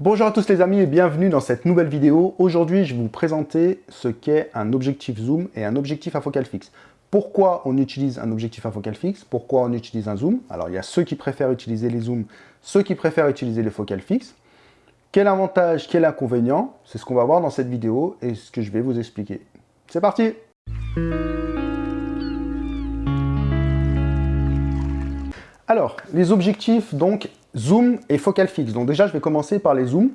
Bonjour à tous les amis et bienvenue dans cette nouvelle vidéo. Aujourd'hui, je vais vous présenter ce qu'est un objectif zoom et un objectif à focale fixe. Pourquoi on utilise un objectif à focale fixe? Pourquoi on utilise un zoom? Alors, il y a ceux qui préfèrent utiliser les zooms, ceux qui préfèrent utiliser les focales fixes. Quel avantage, quel inconvénient? C'est ce qu'on va voir dans cette vidéo et ce que je vais vous expliquer. C'est parti Alors, les objectifs, donc, zoom et focale fixe. Donc déjà, je vais commencer par les zooms.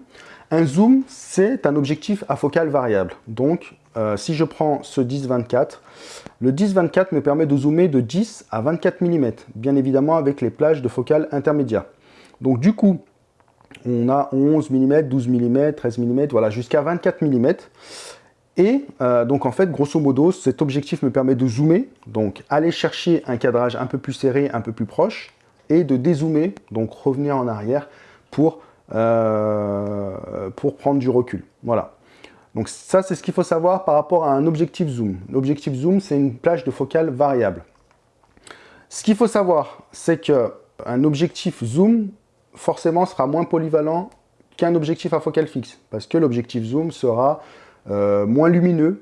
Un zoom, c'est un objectif à focale variable. Donc, euh, si je prends ce 10-24, le 10-24 me permet de zoomer de 10 à 24 mm, bien évidemment avec les plages de focale intermédiaire. Donc du coup, on a 11 mm, 12 mm, 13 mm, voilà, jusqu'à 24 mm. Et euh, donc en fait, grosso modo, cet objectif me permet de zoomer, donc aller chercher un cadrage un peu plus serré, un peu plus proche, et de dézoomer, donc revenir en arrière pour, euh, pour prendre du recul. Voilà. Donc ça, c'est ce qu'il faut savoir par rapport à un objectif zoom. L'objectif zoom, c'est une plage de focale variable. Ce qu'il faut savoir, c'est qu'un objectif zoom, forcément, sera moins polyvalent qu'un objectif à focale fixe, parce que l'objectif zoom sera euh, moins lumineux,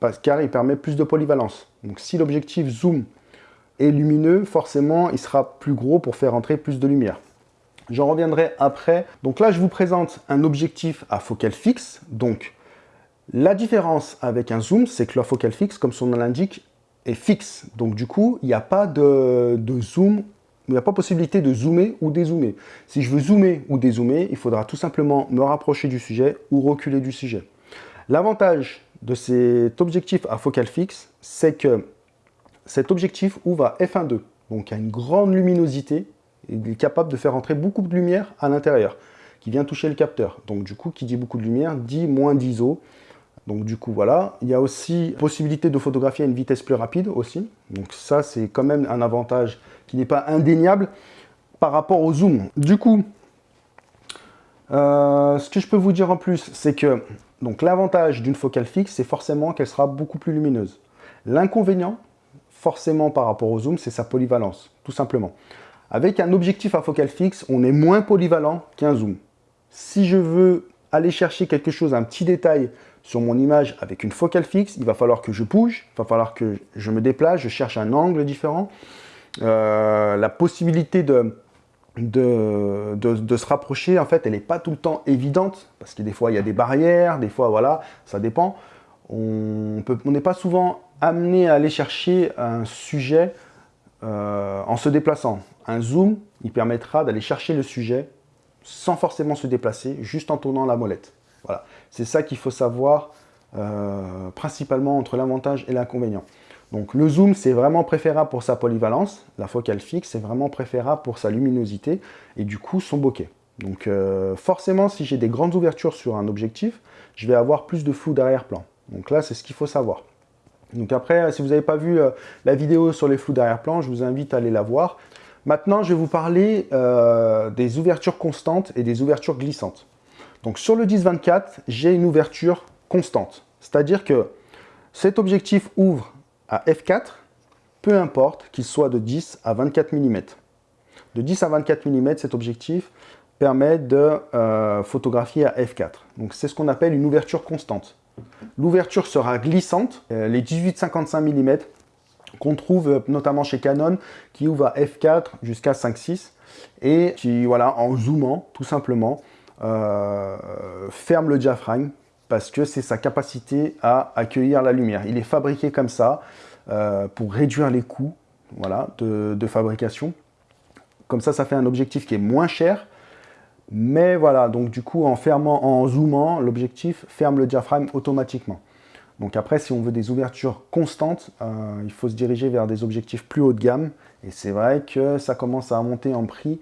parce, car il permet plus de polyvalence. Donc si l'objectif zoom lumineux, forcément, il sera plus gros pour faire entrer plus de lumière. J'en reviendrai après. Donc là, je vous présente un objectif à focale fixe. Donc, la différence avec un zoom, c'est que la focale fixe, comme son nom l'indique, est fixe. Donc du coup, il n'y a pas de, de zoom, il n'y a pas possibilité de zoomer ou dézoomer. Si je veux zoomer ou dézoomer, il faudra tout simplement me rapprocher du sujet ou reculer du sujet. L'avantage de cet objectif à focale fixe, c'est que cet objectif ouvre à f1.2, donc à une grande luminosité, il est capable de faire entrer beaucoup de lumière à l'intérieur, qui vient toucher le capteur. Donc du coup, qui dit beaucoup de lumière, dit moins d'ISO. Donc du coup, voilà. Il y a aussi possibilité de photographier à une vitesse plus rapide aussi. Donc ça, c'est quand même un avantage qui n'est pas indéniable par rapport au zoom. Du coup, euh, ce que je peux vous dire en plus, c'est que l'avantage d'une focale fixe, c'est forcément qu'elle sera beaucoup plus lumineuse. L'inconvénient, forcément par rapport au zoom, c'est sa polyvalence, tout simplement. Avec un objectif à focale fixe, on est moins polyvalent qu'un zoom. Si je veux aller chercher quelque chose, un petit détail sur mon image avec une focale fixe, il va falloir que je bouge, il va falloir que je me déplace, je cherche un angle différent. Euh, la possibilité de, se rapprocher, en fait, elle n'est pas tout le temps évidente, parce que des fois, il y a des barrières, des fois, voilà, ça dépend. On n'est pas souvent amener à aller chercher un sujet euh, en se déplaçant. Un zoom, il permettra d'aller chercher le sujet sans forcément se déplacer, juste en tournant la molette. Voilà, c'est ça qu'il faut savoir euh, principalement entre l'avantage et l'inconvénient. Donc le zoom, c'est vraiment préférable pour sa polyvalence. La focale fixe, c'est vraiment préférable pour sa luminosité et du coup son bokeh. Donc euh, forcément, si j'ai des grandes ouvertures sur un objectif, je vais avoir plus de flou d'arrière-plan. Donc là, c'est ce qu'il faut savoir. Donc après, si vous n'avez pas vu euh, la vidéo sur les flous d'arrière-plan, je vous invite à aller la voir. Maintenant, je vais vous parler euh, des ouvertures constantes et des ouvertures glissantes. Donc sur le 10-24, j'ai une ouverture constante. C'est-à-dire que cet objectif ouvre à f4, peu importe qu'il soit de 10 à 24 mm. De 10 à 24 mm, cet objectif permet de euh, photographier à f4. Donc c'est ce qu'on appelle une ouverture constante. L'ouverture sera glissante, euh, les 18-55 mm qu'on trouve euh, notamment chez Canon, qui ouvre à f4 jusqu'à 5.6 et qui, voilà, en zoomant, tout simplement, euh, ferme le diaphragme parce que c'est sa capacité à accueillir la lumière. Il est fabriqué comme ça pour réduire les coûts voilà, de fabrication. Comme ça, ça fait un objectif qui est moins cher, mais voilà, donc du coup, en fermant, en zoomant, l'objectif ferme le diaphragme automatiquement. Donc après, si on veut des ouvertures constantes, euh, il faut se diriger vers des objectifs plus haut de gamme. Et c'est vrai que ça commence à monter en prix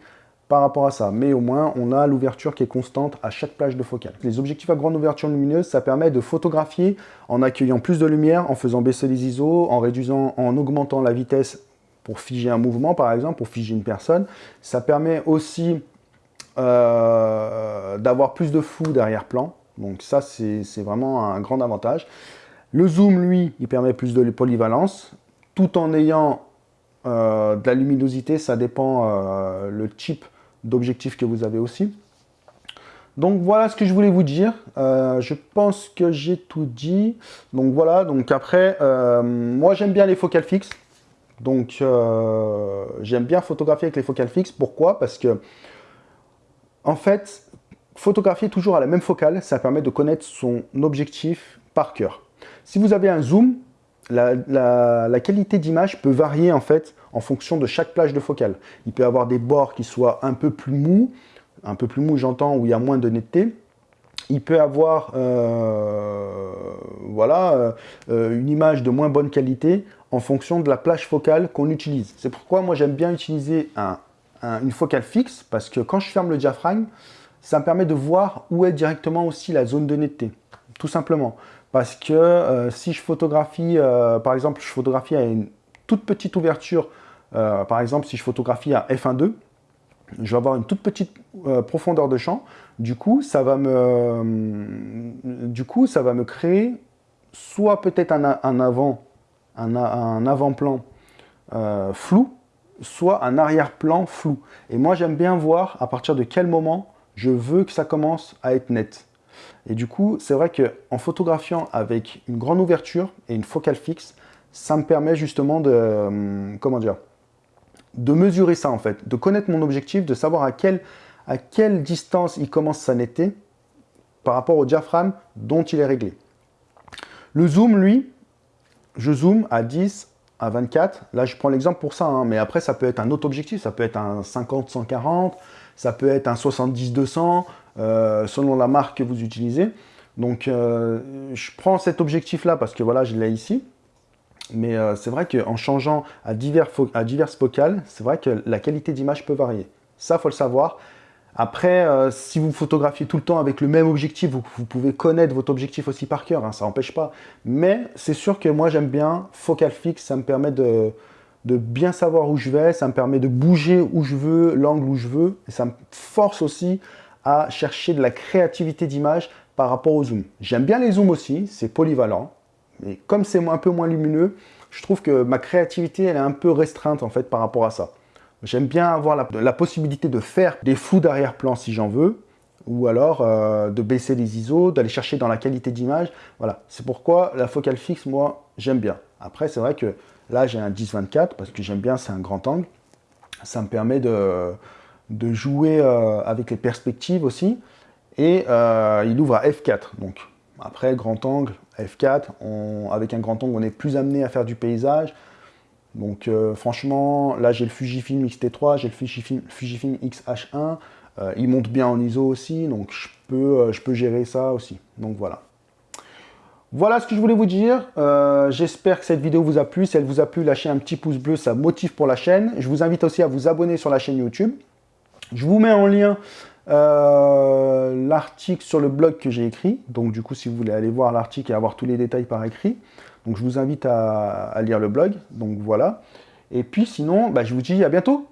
par rapport à ça. Mais au moins, on a l'ouverture qui est constante à chaque plage de focale. Les objectifs à grande ouverture lumineuse, ça permet de photographier en accueillant plus de lumière, en faisant baisser les ISO, en réduisant, en augmentant la vitesse pour figer un mouvement, par exemple, pour figer une personne. Ça permet aussi euh, d'avoir plus de flou derrière-plan. Donc ça, c'est vraiment un grand avantage. Le zoom, lui, il permet plus de polyvalence, tout en ayant euh, de la luminosité, ça dépend euh, le type d'objectif que vous avez aussi. Donc voilà ce que je voulais vous dire. Je pense que j'ai tout dit. Donc voilà, donc après, moi j'aime bien les focales fixes. Donc j'aime bien photographier avec les focales fixes. Pourquoi? Parce que, en fait, photographier toujours à la même focale, ça permet de connaître son objectif par cœur. Si vous avez un zoom, la, qualité d'image peut varier en fait en fonction de chaque plage de focale. Il peut avoir des bords qui soient un peu plus mous, un peu plus mou j'entends, où il y a moins de netteté. Il peut avoir euh, voilà, euh, une image de moins bonne qualité en fonction de la plage focale qu'on utilise. C'est pourquoi moi j'aime bien utiliser une focale fixe, parce que quand je ferme le diaphragme, ça me permet de voir où est directement aussi la zone de netteté, tout simplement. Parce que euh, si je photographie, par exemple, je photographie à une toute petite ouverture, par exemple, si je photographie à f1.2, je vais avoir une toute petite euh, profondeur de champ. Du coup, ça va me, créer soit peut-être un, avant, un, avant-plan euh, flou, soit un arrière-plan flou. Et moi, j'aime bien voir à partir de quel moment je veux que ça commence à être net. Et du coup, c'est vrai qu'en photographiant avec une grande ouverture et une focale fixe, ça me permet justement de, euh, comment dire, de mesurer ça en fait, de connaître mon objectif, de savoir à quelle, à quelle distance il commence sa netteté par rapport au diaphragme dont il est réglé. Le zoom, lui, je zoome à 10, à 24. Là, je prends l'exemple pour ça, hein, mais après, ça peut être un autre objectif. Ça peut être un 50-140, ça peut être un 70-200, euh, selon la marque que vous utilisez. Donc, euh, je prends cet objectif-là parce que voilà, je l'ai ici. Mais euh, c'est vrai qu'en changeant à, divers à diverses focales, c'est vrai que la qualité d'image peut varier. Ça, faut le savoir. Après, euh, si vous photographiez tout le temps avec le même objectif, vous, pouvez connaître votre objectif aussi par cœur, hein, ça n'empêche pas. Mais c'est sûr que moi, j'aime bien focal fixe, ça me permet de, bien savoir où je vais, ça me permet de bouger où je veux, l'angle où je veux, et ça me force aussi à chercher de la créativité d'image par rapport au zoom. J'aime bien les zooms aussi, c'est polyvalent, mais comme c'est un peu moins lumineux, je trouve que ma créativité, est un peu restreinte en fait par rapport à ça. J'aime bien avoir la, possibilité de faire des flous d'arrière-plan si j'en veux, ou alors euh, de baisser les ISO, d'aller chercher dans la qualité d'image. Voilà, c'est pourquoi la focale fixe, moi, j'aime bien. Après, c'est vrai que là, j'ai un 10-24 parce que j'aime bien, c'est un grand angle. Ça me permet de, de jouer euh, avec les perspectives aussi. Et euh, il ouvre à F4, donc après, grand angle, F4, avec un grand angle, on est plus amené à faire du paysage. Donc euh, franchement, là j'ai le Fujifilm X-T3, j'ai le Fujifilm, Fujifilm X-H1, euh, il monte bien en ISO aussi, donc je peux, euh, je peux gérer ça aussi. Donc voilà. Voilà ce que je voulais vous dire. J'espère que cette vidéo vous a plu. Si elle vous a plu, lâchez un petit pouce bleu, ça motive pour la chaîne. Je vous invite aussi à vous abonner sur la chaîne YouTube. Je vous mets en lien l'article sur le blog que j'ai écrit. Donc du coup, si vous voulez aller voir l'article et avoir tous les détails par écrit, donc je vous invite à, lire le blog. Donc voilà. Et puis sinon, bah, je vous dis à bientôt